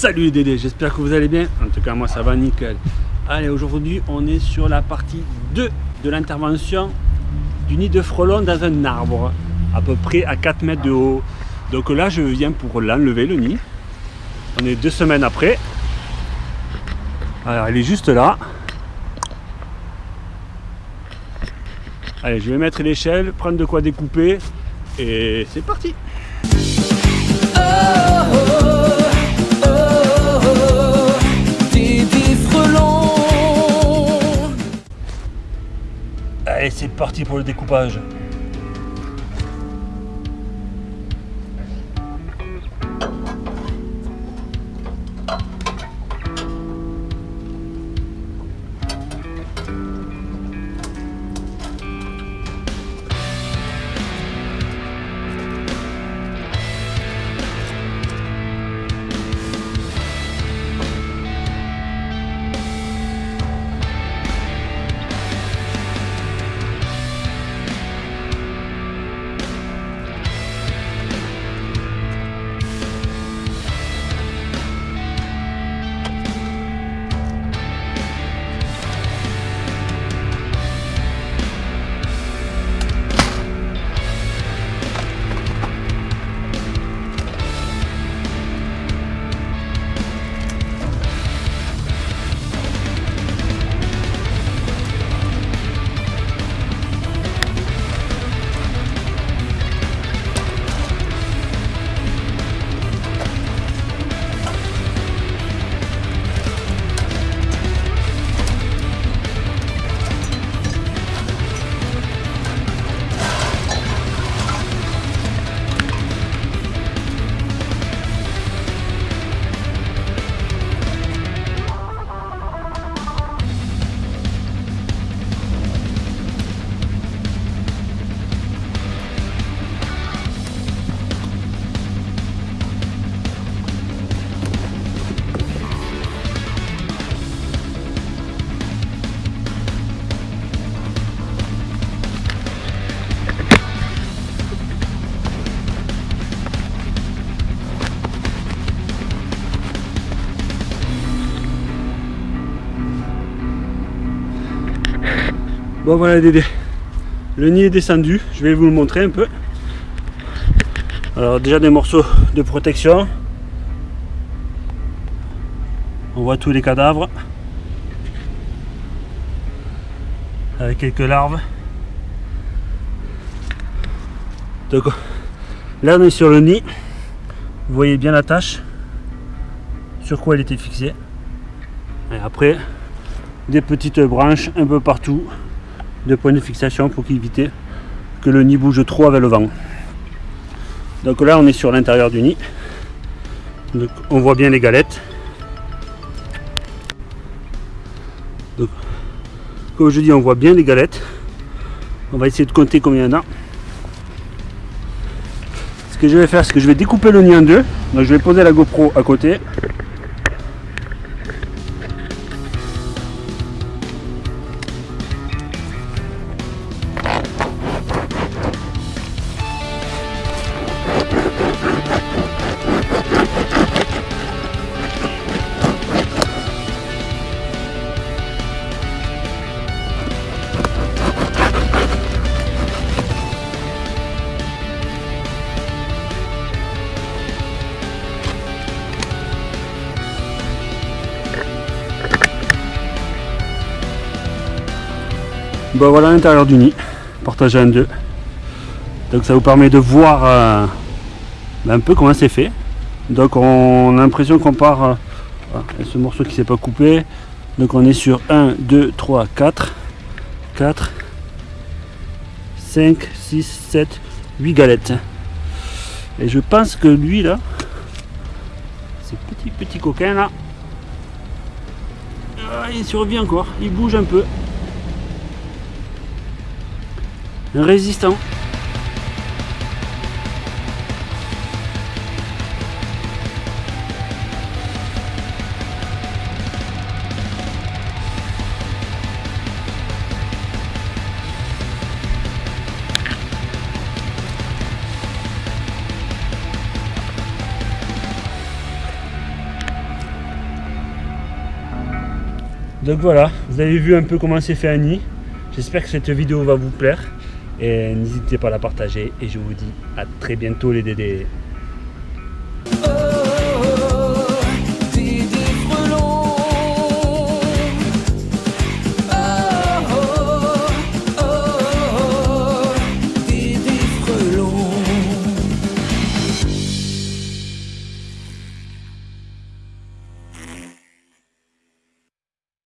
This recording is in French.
Salut les Dédés, j'espère que vous allez bien. En tout cas, moi ça va nickel. Allez, aujourd'hui, on est sur la partie 2 de l'intervention du nid de frelon dans un arbre, à peu près à 4 mètres de haut. Donc là, je viens pour l'enlever, le nid. On est deux semaines après. Alors, elle est juste là. Allez, je vais mettre l'échelle, prendre de quoi découper, et c'est parti Allez, c'est parti pour le découpage. Bon voilà Dédé, le nid est descendu, je vais vous le montrer un peu. Alors déjà des morceaux de protection. On voit tous les cadavres. Avec quelques larves. Donc là on est sur le nid. Vous voyez bien la tâche. Sur quoi elle était fixée. Et après, des petites branches un peu partout de points de fixation pour éviter que le nid bouge trop avec le vent. Donc là on est sur l'intérieur du nid. Donc, on voit bien les galettes. Comme je dis on voit bien les galettes. On va essayer de compter combien il y en a. Ce que je vais faire c'est que je vais découper le nid en deux. Donc je vais poser la GoPro à côté. Bon voilà l'intérieur du nid, partagé en deux. Donc ça vous permet de voir euh, ben, un peu comment c'est fait. Donc on a l'impression qu'on part, euh, ce morceau qui s'est pas coupé. Donc on est sur 1, 2, 3, 4, 4, 5, 6, 7, 8 galettes. Et je pense que lui là, ce petit petit coquin là, ah, il survit encore, il bouge un peu. Un résistant. Donc voilà, vous avez vu un peu comment s'est fait un nid. J'espère que cette vidéo va vous plaire. Et n'hésitez pas à la partager. Et je vous dis à très bientôt les dédés.